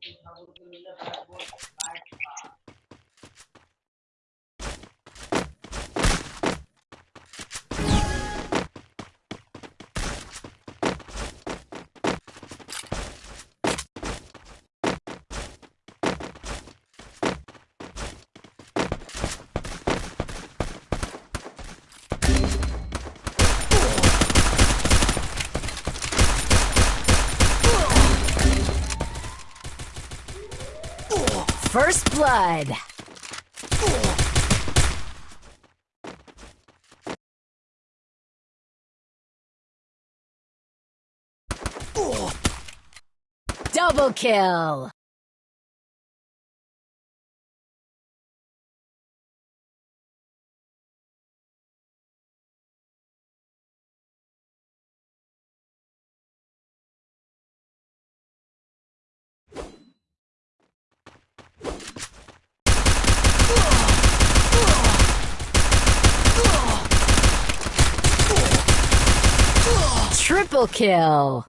他不是ทำคุณลืม First Blood. Double kill! Triple kill!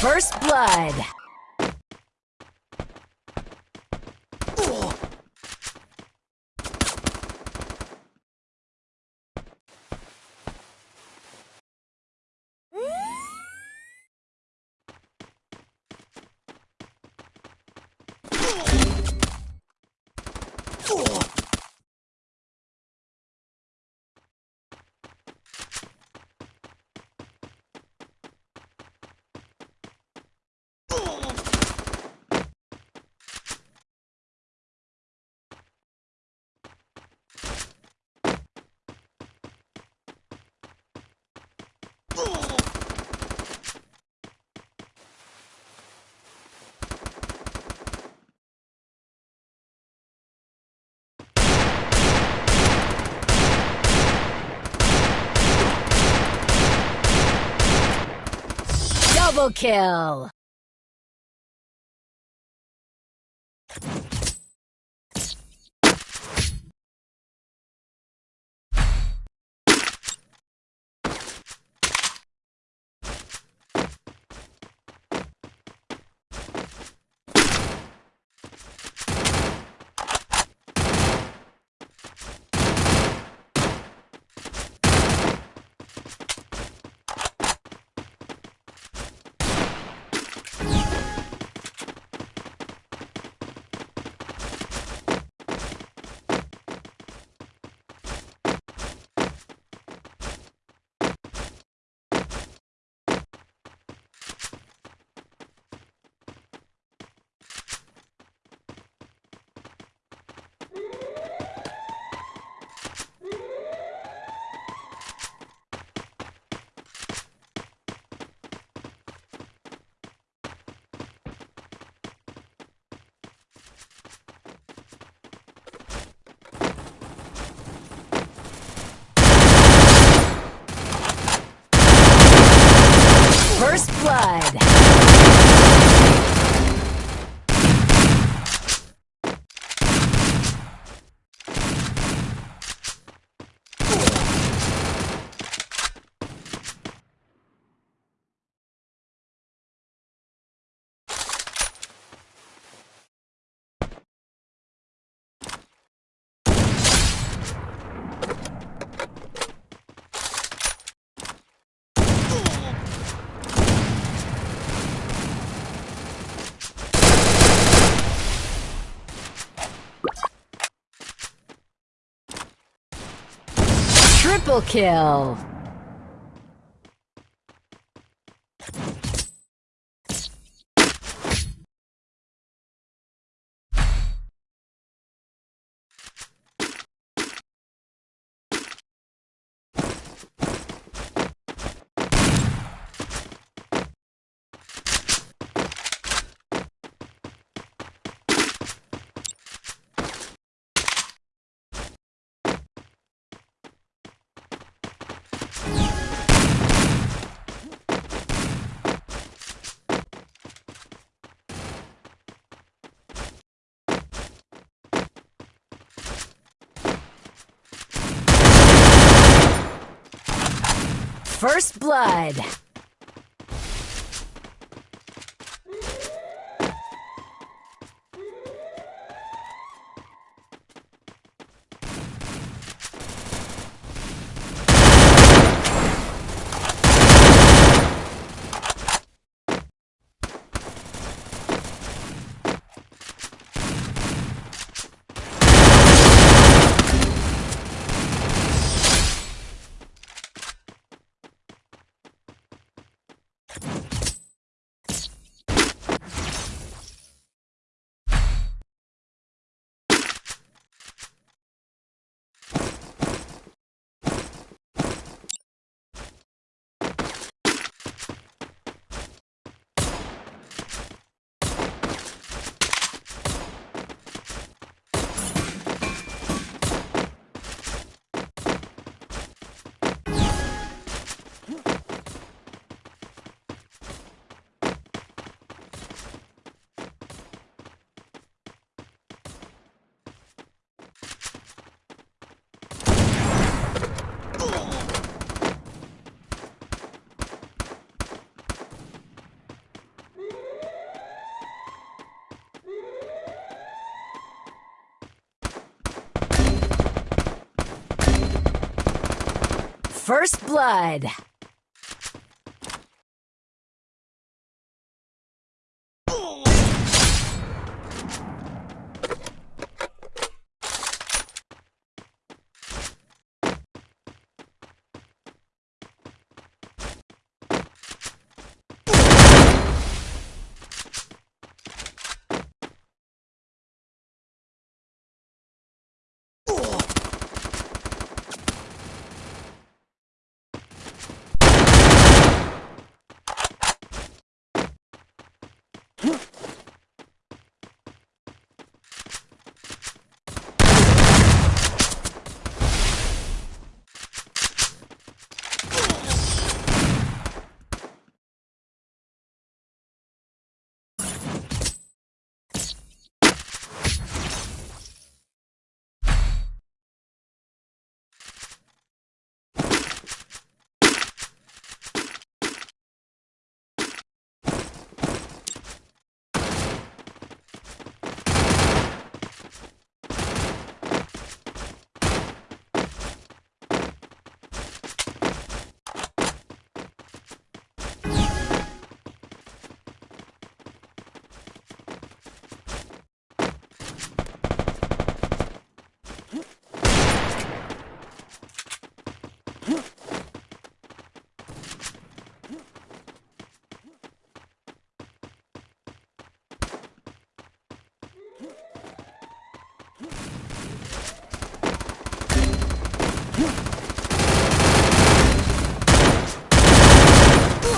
First Blood. Double kill! First Blood. Triple kill. First blood. First blood.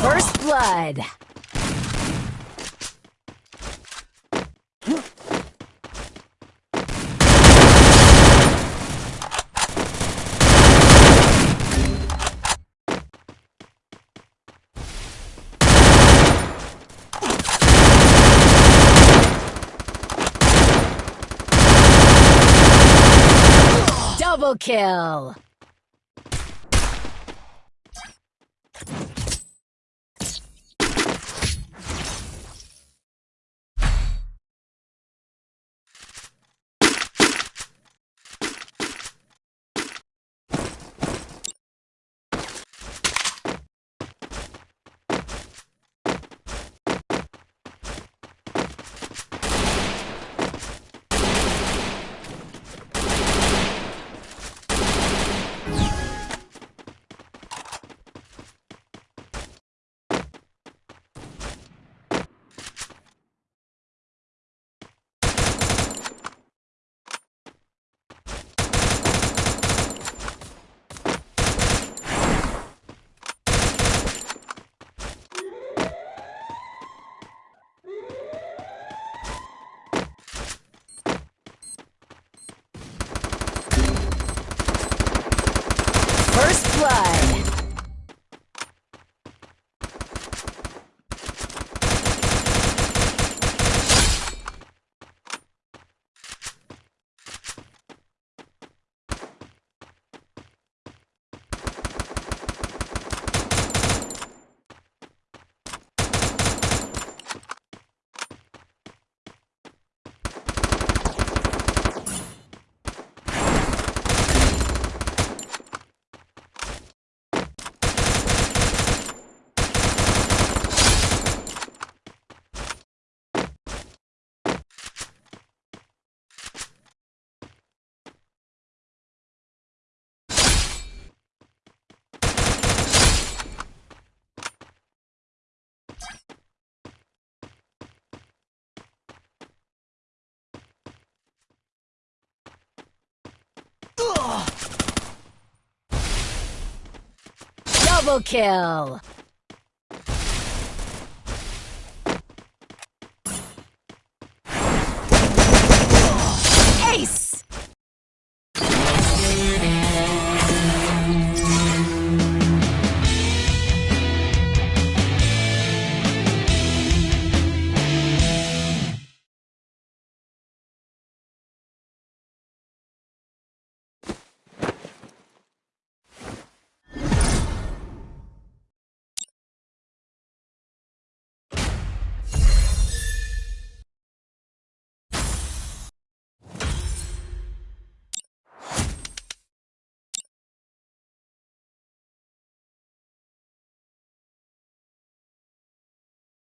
First blood. Double kill. First blood. Double kill.